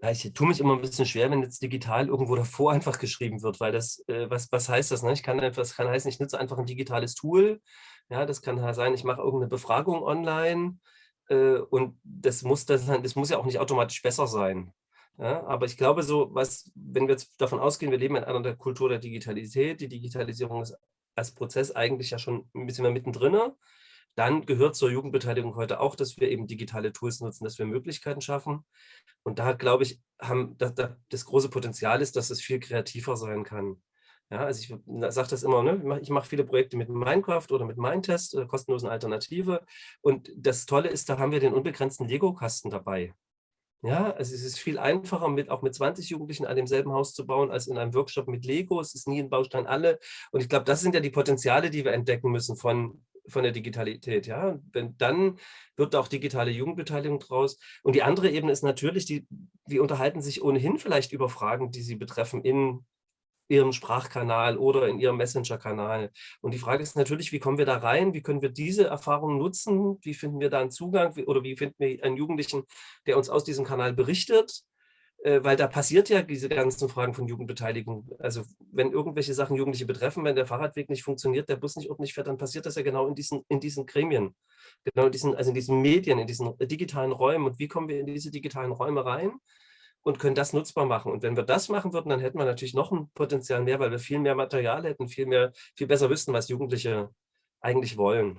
Ja, ich tue mich immer ein bisschen schwer, wenn jetzt digital irgendwo davor einfach geschrieben wird, weil das, äh, was, was heißt das? Ne? Ich kann das kann heißen, ich nutze einfach ein digitales Tool. Ja, das kann sein, ich mache irgendeine Befragung online äh, und das muss, das, das muss ja auch nicht automatisch besser sein. Ja, aber ich glaube, so was, wenn wir jetzt davon ausgehen, wir leben in einer der Kultur der Digitalität, die Digitalisierung ist als Prozess eigentlich ja schon ein bisschen mehr mittendrin, dann gehört zur Jugendbeteiligung heute auch, dass wir eben digitale Tools nutzen, dass wir Möglichkeiten schaffen. Und da, glaube ich, haben das, das große Potenzial ist, dass es viel kreativer sein kann. Ja, also ich sage das immer, ne? ich mache viele Projekte mit Minecraft oder mit Mindtest, äh, kostenlosen Alternative. Und das Tolle ist, da haben wir den unbegrenzten Lego-Kasten dabei. Ja, also es ist viel einfacher, mit, auch mit 20 Jugendlichen an demselben Haus zu bauen, als in einem Workshop mit Lego. Es ist nie ein Baustein alle. Und ich glaube, das sind ja die Potenziale, die wir entdecken müssen von, von der Digitalität. Ja, Wenn, dann wird auch digitale Jugendbeteiligung draus. Und die andere Ebene ist natürlich, die, die unterhalten sich ohnehin vielleicht über Fragen, die sie betreffen in ihrem Sprachkanal oder in ihrem Messenger-Kanal. Und die Frage ist natürlich, wie kommen wir da rein? Wie können wir diese Erfahrungen nutzen? Wie finden wir da einen Zugang? Oder wie finden wir einen Jugendlichen, der uns aus diesem Kanal berichtet? Äh, weil da passiert ja diese ganzen Fragen von Jugendbeteiligung. Also wenn irgendwelche Sachen Jugendliche betreffen, wenn der Fahrradweg nicht funktioniert, der Bus nicht ordentlich fährt, dann passiert das ja genau in diesen, in diesen Gremien, genau in diesen, also in diesen Medien, in diesen digitalen Räumen. Und wie kommen wir in diese digitalen Räume rein und können das nutzbar machen? Und wenn wir das machen würden, dann hätten wir natürlich noch ein Potenzial mehr, weil wir viel mehr Material hätten, viel mehr, viel besser wüssten, was Jugendliche eigentlich wollen.